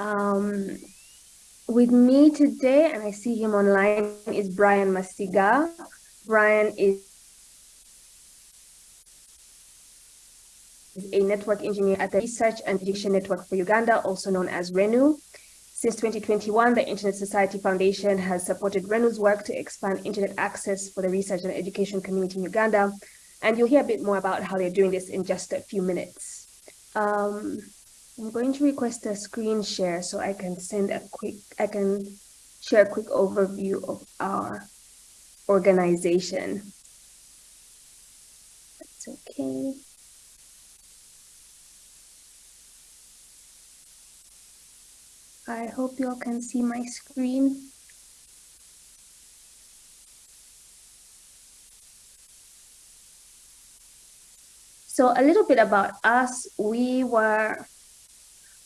Um, with me today, and I see him online, is Brian Masiga. Brian is a network engineer at the Research and Education Network for Uganda, also known as RENU. Since 2021, the Internet Society Foundation has supported RENU's work to expand internet access for the research and education community in Uganda. And you'll hear a bit more about how they're doing this in just a few minutes. Um, I'm going to request a screen share so I can send a quick, I can share a quick overview of our organization. That's okay. I hope you all can see my screen. So a little bit about us, we were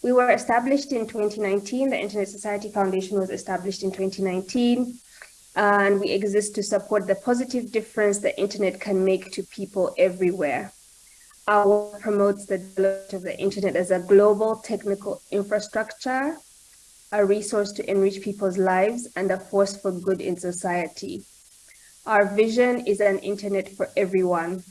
we were established in 2019. The Internet Society Foundation was established in 2019. And we exist to support the positive difference the internet can make to people everywhere. Our work promotes the development of the internet as a global technical infrastructure a resource to enrich people's lives, and a force for good in society. Our vision is an internet for everyone.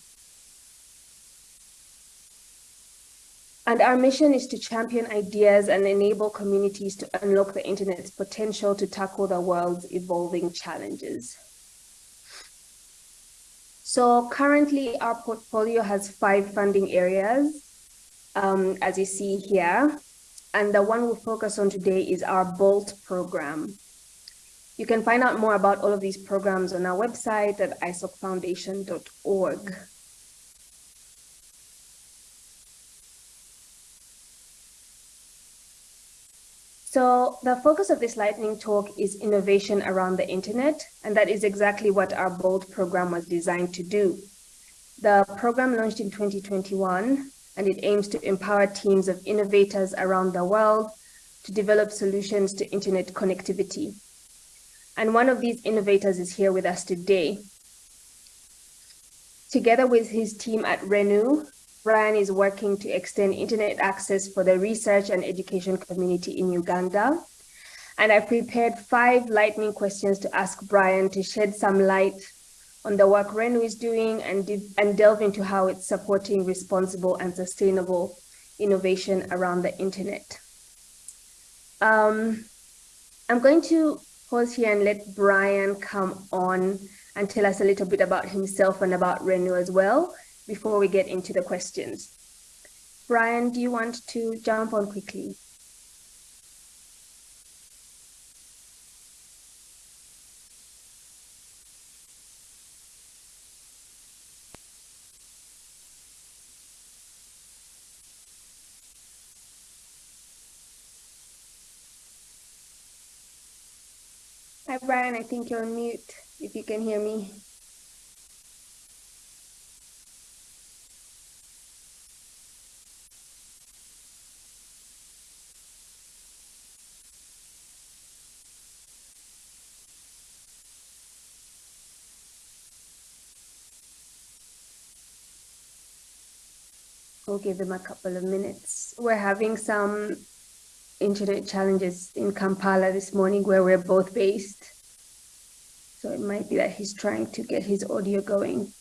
And our mission is to champion ideas and enable communities to unlock the internet's potential to tackle the world's evolving challenges. So currently our portfolio has five funding areas, um, as you see here and the one we'll focus on today is our BOLT program. You can find out more about all of these programs on our website at isocfoundation.org. So the focus of this lightning talk is innovation around the internet, and that is exactly what our BOLT program was designed to do. The program launched in 2021 and it aims to empower teams of innovators around the world to develop solutions to internet connectivity. And one of these innovators is here with us today. Together with his team at RENU, Brian is working to extend internet access for the research and education community in Uganda. And I prepared five lightning questions to ask Brian to shed some light on the work RENU is doing and, and delve into how it's supporting responsible and sustainable innovation around the internet. Um, I'm going to pause here and let Brian come on and tell us a little bit about himself and about RENU as well before we get into the questions. Brian, do you want to jump on quickly? Hi, Brian. I think you're on mute, if you can hear me. We'll give him a couple of minutes. We're having some internet challenges in Kampala this morning where we're both based. So it might be that he's trying to get his audio going.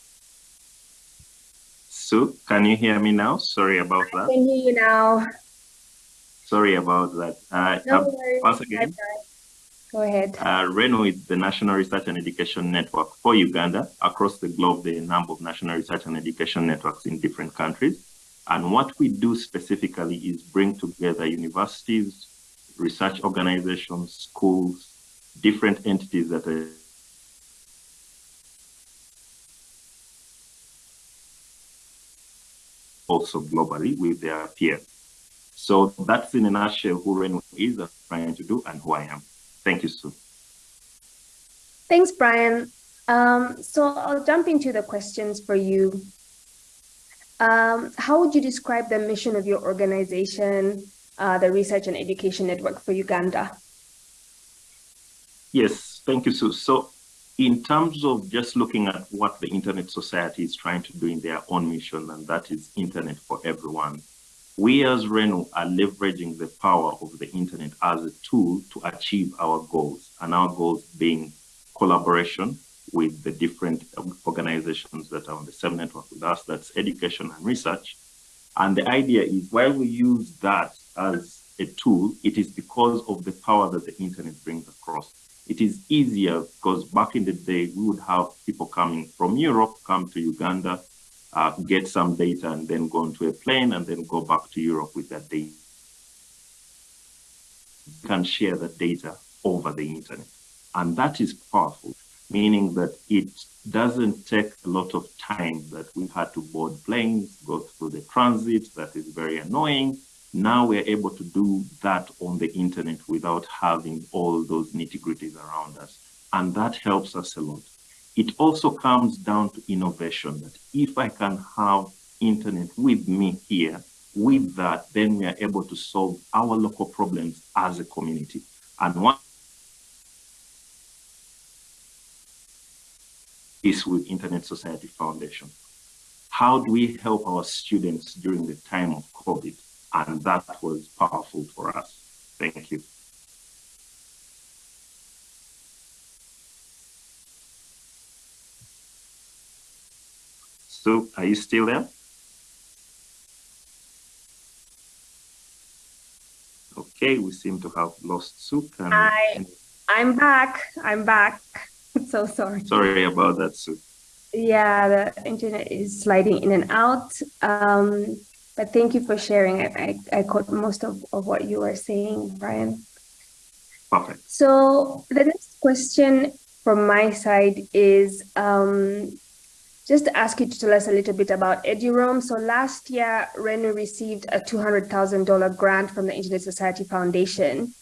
Sue, can you hear me now? Sorry about that. I can hear you now. Sorry about that. Uh, no uh, worries. Once again, Go ahead. Uh, RENU is the National Research and Education Network for Uganda. Across the globe, there are a number of national research and education networks in different countries. And what we do specifically is bring together universities, research organizations, schools, different entities that are also globally with their peers. So that's in a nutshell who RENU is trying to do and who I am. Thank you, Sue. Thanks, Brian. Um, so I'll jump into the questions for you. Um, how would you describe the mission of your organization, uh, the Research and Education Network for Uganda? Yes, thank you, Sue. So in terms of just looking at what the Internet Society is trying to do in their own mission, and that is Internet for everyone, we as RENU are leveraging the power of the internet as a tool to achieve our goals, and our goals being collaboration with the different organizations that are on the same network with us, that's education and research. And the idea is while we use that as a tool, it is because of the power that the internet brings across. It is easier because back in the day, we would have people coming from Europe, come to Uganda, uh, get some data and then go onto a plane and then go back to Europe with that data. You can share that data over the internet. And that is powerful, meaning that it doesn't take a lot of time that we had to board planes, go through the transit, that is very annoying. Now we're able to do that on the internet without having all those nitty gritties around us. And that helps us a lot. It also comes down to innovation that if I can have internet with me here, with that, then we are able to solve our local problems as a community. And one is with Internet Society Foundation. How do we help our students during the time of COVID? And that was powerful for us. Thank you. So are you still there? Okay, we seem to have lost Sue. I, I'm back. I'm back. so sorry. Sorry about that, Sue. Yeah, the internet is sliding in and out. Um, but thank you for sharing. I, I, I caught most of, of what you were saying, Brian. Perfect. So the next question from my side is, um, just to ask you to tell us a little bit about EduRoam. So last year, RENU received a $200,000 grant from the Internet Society Foundation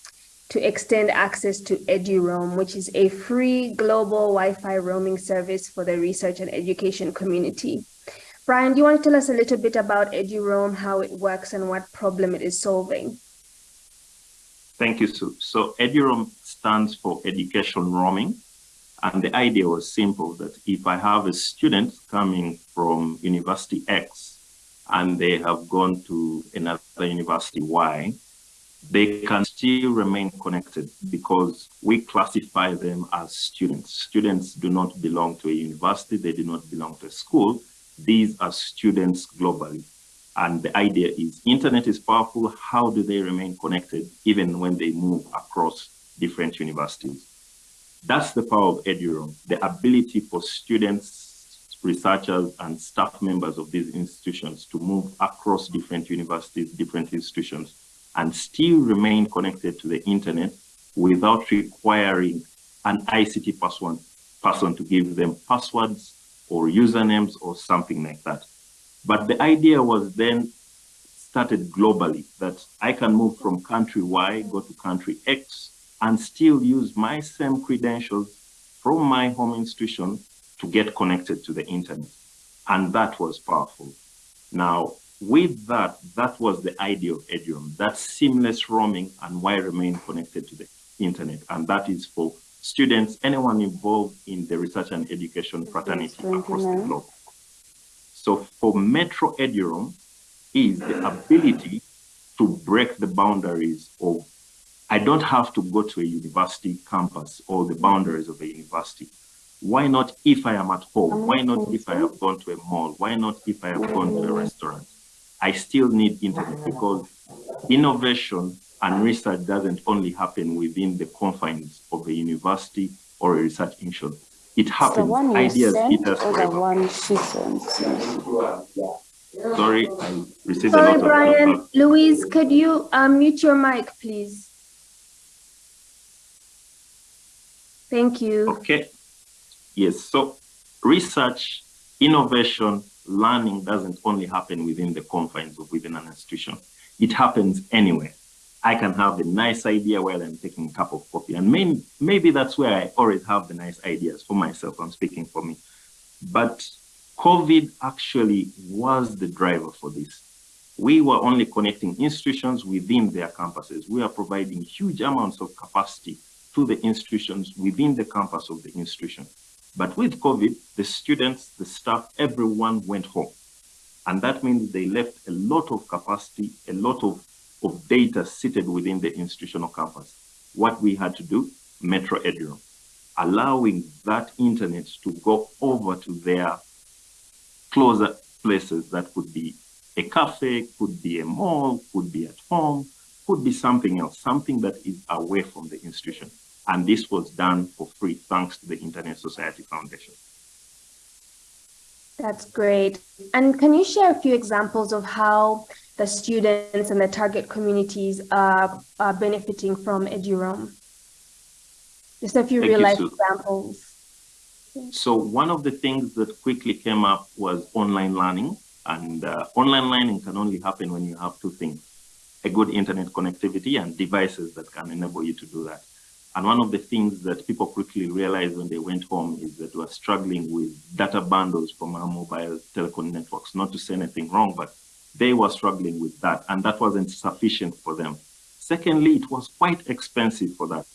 to extend access to EduRoam, which is a free global Wi-Fi roaming service for the research and education community. Brian, do you want to tell us a little bit about EduRoam, how it works and what problem it is solving? Thank you, Sue. So EduRoam stands for Education Roaming. And the idea was simple that if I have a student coming from University X and they have gone to another University Y, they can still remain connected because we classify them as students. Students do not belong to a university, they do not belong to a school. These are students globally. And the idea is internet is powerful. How do they remain connected even when they move across different universities? That's the power of EduRoam, the ability for students, researchers, and staff members of these institutions to move across different universities, different institutions, and still remain connected to the internet without requiring an ICT person, person to give them passwords or usernames or something like that. But the idea was then started globally that I can move from country Y, go to country X, and still use my same credentials from my home institution to get connected to the internet. And that was powerful. Now, with that, that was the idea of EduRoam, that seamless roaming and why remain connected to the internet. And that is for students, anyone involved in the research and education fraternity across the globe. So for Metro EduRoam is the ability to break the boundaries of I don't have to go to a university campus or the boundaries of a university. Why not if I am at home? Why not if I have gone to a mall? Why not if I have gone to a restaurant? I still need internet oh, because innovation and research doesn't only happen within the confines of a university or a research institution. It happens. The one ideas hit us or forever. The one she sent. Sorry, I received Sorry, a lot Brian. Of Louise, could you um, unmute your mic, please? Thank you. Okay. Yes. So research, innovation, learning doesn't only happen within the confines of within an institution. It happens anywhere. I can have a nice idea while I'm taking a cup of coffee. And maybe, maybe that's where I always have the nice ideas for myself. I'm speaking for me. But COVID actually was the driver for this. We were only connecting institutions within their campuses. We are providing huge amounts of capacity to the institutions within the campus of the institution. But with COVID, the students, the staff, everyone went home. And that means they left a lot of capacity, a lot of, of data seated within the institutional campus. What we had to do, Metro Eduroam, allowing that internet to go over to their closer places that could be a cafe, could be a mall, could be at home, could be something else, something that is away from the institution. And this was done for free thanks to the Internet Society Foundation. That's great. And can you share a few examples of how the students and the target communities are, are benefiting from Eduroam? Just a few Thank real life examples. So one of the things that quickly came up was online learning. And uh, online learning can only happen when you have two things, a good internet connectivity and devices that can enable you to do that. And one of the things that people quickly realized when they went home is that we are struggling with data bundles from our mobile telecom networks. Not to say anything wrong, but they were struggling with that, and that wasn't sufficient for them. Secondly, it was quite expensive for that.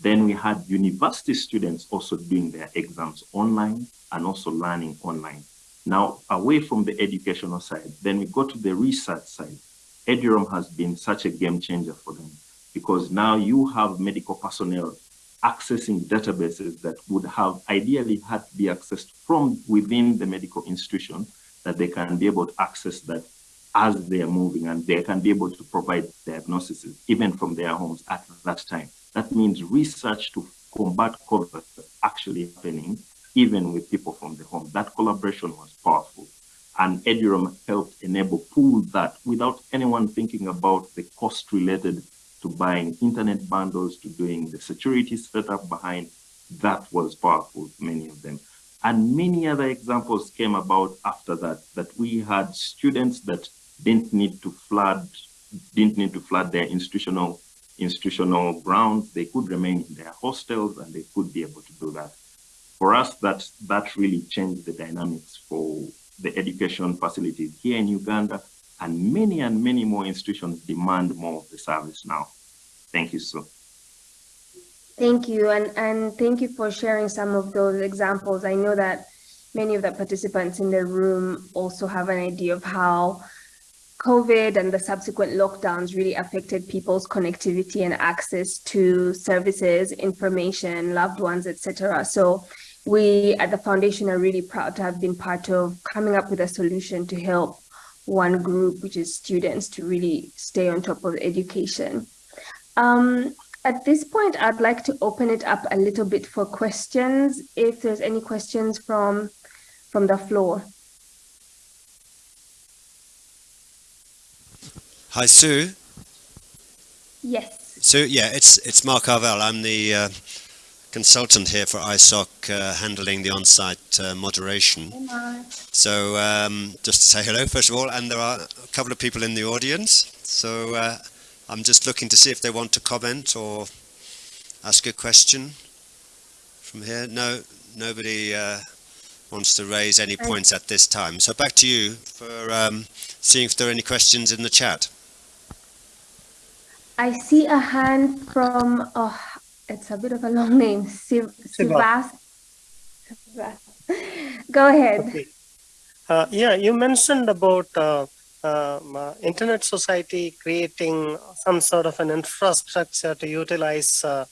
Then we had university students also doing their exams online and also learning online. Now, away from the educational side, then we go to the research side. Eduroam has been such a game changer for them because now you have medical personnel accessing databases that would have ideally had to be accessed from within the medical institution that they can be able to access that as they are moving and they can be able to provide diagnoses even from their homes at that time. That means research to combat COVID actually happening even with people from the home. That collaboration was powerful. And Eduroam helped enable pull that without anyone thinking about the cost related to buying internet bundles, to doing the security setup behind. That was powerful, many of them. And many other examples came about after that, that we had students that didn't need to flood, didn't need to flood their institutional institutional grounds, they could remain in their hostels and they could be able to do that. For us, that, that really changed the dynamics for the education facilities here in Uganda and many and many more institutions demand more of the service now. Thank you, Sue. Thank you, and, and thank you for sharing some of those examples. I know that many of the participants in the room also have an idea of how COVID and the subsequent lockdowns really affected people's connectivity and access to services, information, loved ones, etc. So we at the foundation are really proud to have been part of coming up with a solution to help one group, which is students, to really stay on top of education. Um, at this point, I'd like to open it up a little bit for questions, if there's any questions from, from the floor. Hi, Sue. Yes. Sue, yeah, it's it's Mark Arvell. I'm the uh, consultant here for ISOC, uh, handling the on-site uh, moderation. Hey, so um, just to say hello, first of all, and there are a couple of people in the audience. So uh, I'm just looking to see if they want to comment or ask a question from here. No, nobody uh, wants to raise any points at this time. So back to you for um, seeing if there are any questions in the chat. I see a hand from, oh, it's a bit of a long name, Siv Sivas. Go ahead. Okay. Uh, yeah, you mentioned about uh, um, uh, Internet Society creating some sort of an infrastructure to utilize uh,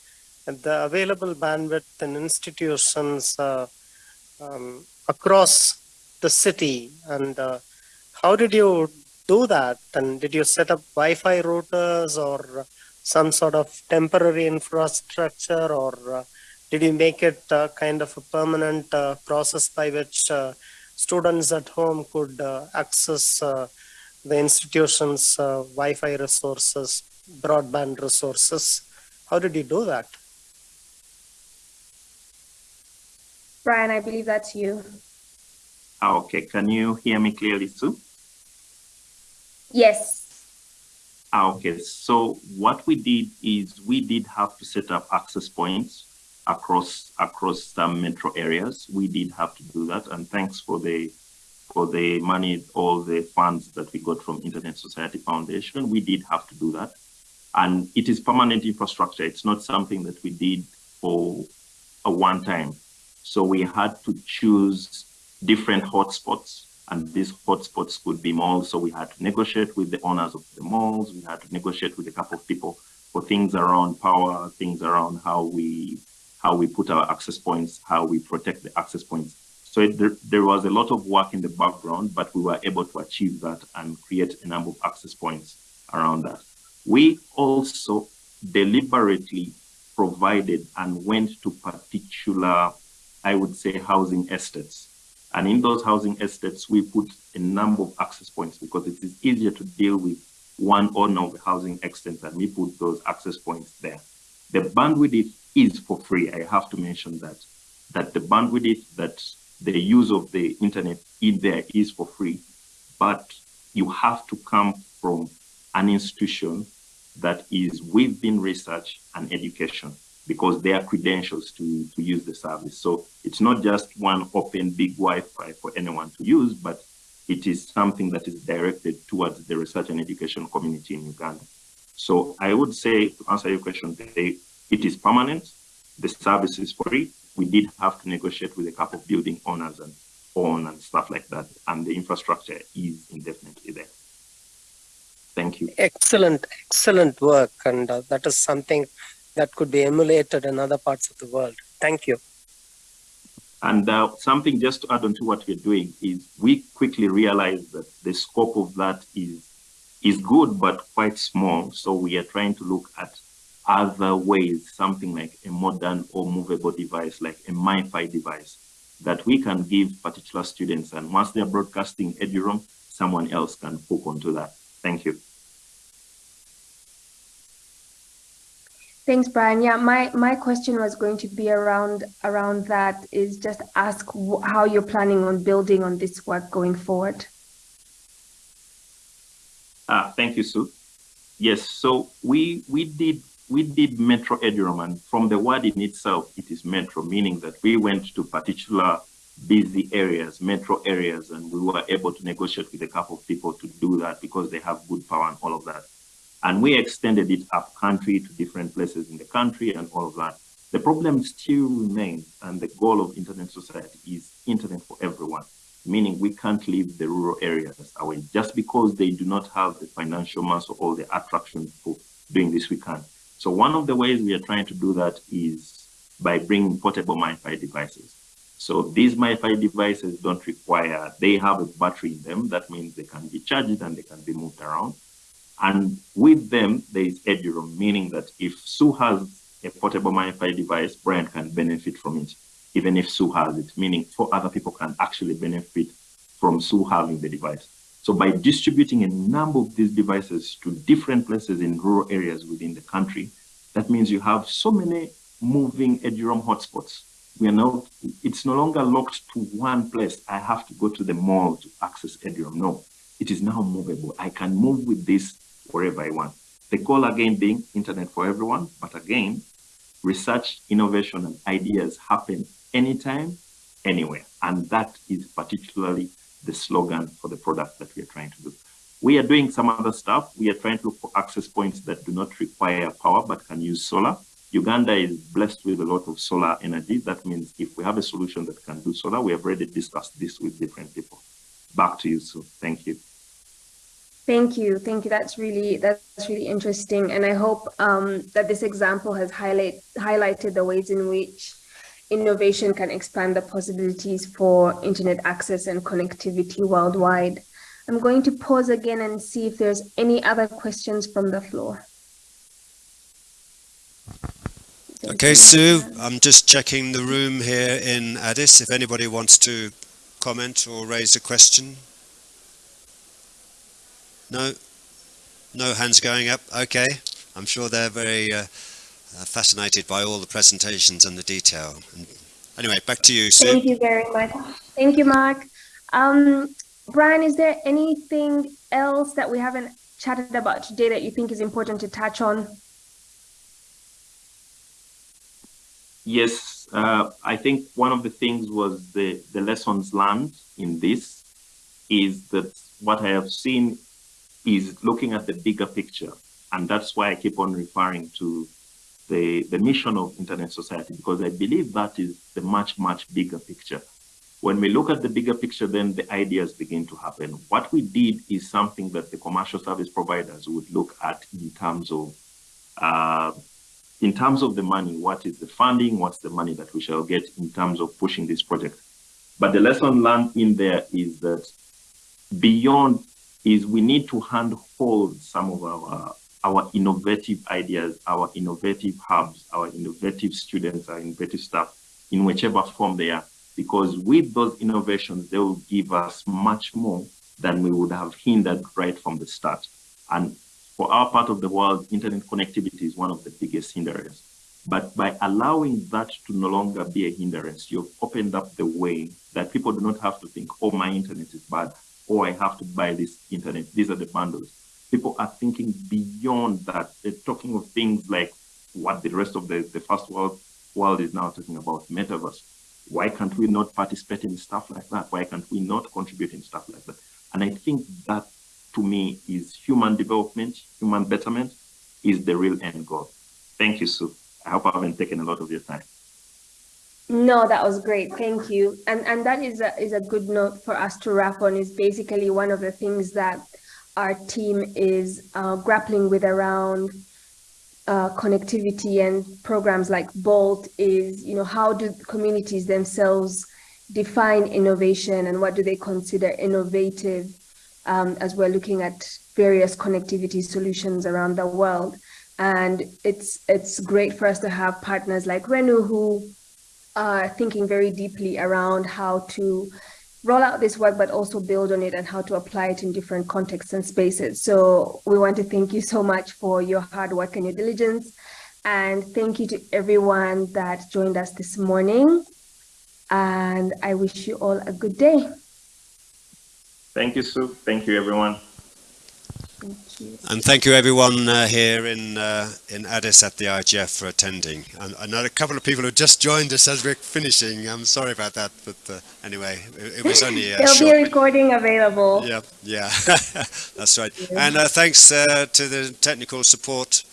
the available bandwidth in institutions uh, um, across the city. And uh, how did you do that? And did you set up Wi-Fi routers or some sort of temporary infrastructure or uh, did you make it uh, kind of a permanent uh, process by which uh, students at home could uh, access uh, the institution's Wi-Fi resources, broadband resources? How did you do that? Brian, I believe that's you. Ah, okay, can you hear me clearly, Sue? Yes. Ah, okay, so what we did is we did have to set up access points across across some metro areas. We did have to do that, and thanks for the for the money, all the funds that we got from Internet Society Foundation, we did have to do that. And it is permanent infrastructure. It's not something that we did for a one time. So we had to choose different hotspots and these hotspots could be malls. So we had to negotiate with the owners of the malls. We had to negotiate with a couple of people for things around power, things around how we how we put our access points, how we protect the access points. So it, there, there was a lot of work in the background, but we were able to achieve that and create a number of access points around that. We also deliberately provided and went to particular, I would say, housing estates. And in those housing estates, we put a number of access points because it is easier to deal with one owner of the housing extent and we put those access points there. The bandwidth is for free. I have to mention that, that the bandwidth that the use of the internet in there is for free, but you have to come from an institution that is within research and education because they are credentials to, to use the service. So it's not just one open big Wi-Fi for anyone to use, but it is something that is directed towards the research and education community in Uganda. So I would say, to answer your question today, it is permanent. The service is free. We did have to negotiate with a couple of building owners and on and stuff like that. And the infrastructure is indefinitely there. Thank you. Excellent, excellent work. And uh, that is something that could be emulated in other parts of the world. Thank you. And uh, something just to add on to what we're doing is we quickly realized that the scope of that is is good, but quite small. So we are trying to look at other ways, something like a modern or movable device, like a MiFi device that we can give particular students. And once they're broadcasting eduroam, someone else can hook onto that. Thank you. Thanks, Brian. Yeah, my, my question was going to be around around that is just ask how you're planning on building on this work going forward. Uh, thank you, Sue. Yes, so we we did we did Metro Eduroam, from the word in itself, it is Metro, meaning that we went to particular busy areas, metro areas, and we were able to negotiate with a couple of people to do that because they have good power and all of that. And we extended it up country to different places in the country and all of that. The problem still remains, and the goal of Internet Society is Internet for everyone, meaning we can't leave the rural areas away. Just because they do not have the financial muscle or the attraction for doing this, we can. So one of the ways we are trying to do that is by bringing portable MiFi devices. So these MiFi devices don't require, they have a battery in them. That means they can be charged and they can be moved around. And with them, there is eduroam, meaning that if Sue has a portable MiFi device, Brian can benefit from it, even if Sue has it, meaning four other people can actually benefit from Sue having the device. So by distributing a number of these devices to different places in rural areas within the country, that means you have so many moving eduroam hotspots. We are now, it's no longer locked to one place. I have to go to the mall to access eduroam. No, it is now movable. I can move with this wherever I want. The goal again being internet for everyone, but again, research, innovation, and ideas happen anytime, anywhere. And that is particularly the slogan for the product that we are trying to do. We are doing some other stuff. We are trying to look for access points that do not require power but can use solar. Uganda is blessed with a lot of solar energy. That means if we have a solution that can do solar, we have already discussed this with different people. Back to you, Sue. Thank you. Thank you. Thank you. That's really that's really interesting. And I hope um, that this example has highlight, highlighted the ways in which innovation can expand the possibilities for internet access and connectivity worldwide. I'm going to pause again and see if there's any other questions from the floor. Okay, Sue, I'm just checking the room here in Addis. If anybody wants to comment or raise a question. No? No hands going up? Okay. I'm sure they're very uh, uh, fascinated by all the presentations and the detail. And anyway, back to you, Sue. Thank you very much. Thank you, Mark. Um, Brian, is there anything else that we haven't chatted about today that you think is important to touch on? Yes, uh, I think one of the things was the, the lessons learned in this is that what I have seen is looking at the bigger picture And that's why I keep on referring to the, the mission of Internet Society, because I believe that is the much, much bigger picture. When we look at the bigger picture, then the ideas begin to happen. What we did is something that the commercial service providers would look at in terms of uh, in terms of the money, what is the funding, what's the money that we shall get in terms of pushing this project. But the lesson learned in there is that beyond is we need to handhold some of our our innovative ideas, our innovative hubs, our innovative students, our innovative staff in whichever form they are. Because with those innovations, they will give us much more than we would have hindered right from the start. And for our part of the world, internet connectivity is one of the biggest hindrances. But by allowing that to no longer be a hindrance, you've opened up the way that people do not have to think, oh, my internet is bad, oh, I have to buy this internet. These are the bundles. People are thinking beyond that. They're talking of things like what the rest of the, the first world world is now talking about, metaverse. Why can't we not participate in stuff like that? Why can't we not contribute in stuff like that? And I think that to me is human development, human betterment is the real end goal. Thank you, Sue. I hope I haven't taken a lot of your time. No, that was great. Thank you. And and that is a is a good note for us to wrap on is basically one of the things that our team is uh, grappling with around uh, connectivity and programs like Bolt is, you know, how do communities themselves define innovation and what do they consider innovative um, as we're looking at various connectivity solutions around the world. And it's it's great for us to have partners like Renu who are thinking very deeply around how to roll out this work, but also build on it and how to apply it in different contexts and spaces. So we want to thank you so much for your hard work and your diligence. And thank you to everyone that joined us this morning. And I wish you all a good day. Thank you, Sue. Thank you, everyone. Thank you. And thank you everyone uh, here in uh, in Addis at the IGF for attending. And I know a couple of people who just joined us as we're finishing. I'm sorry about that, but uh, anyway, it, it, was only a There'll short... be a recording available. Yeah, yeah, that's right. Yeah. And uh, thanks uh, to the technical support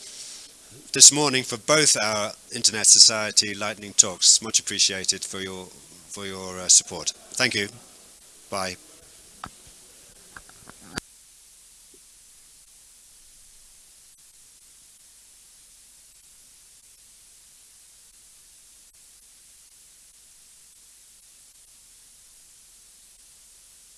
this morning for both our Internet Society Lightning Talks. Much appreciated for your for your uh, support. Thank you. Bye.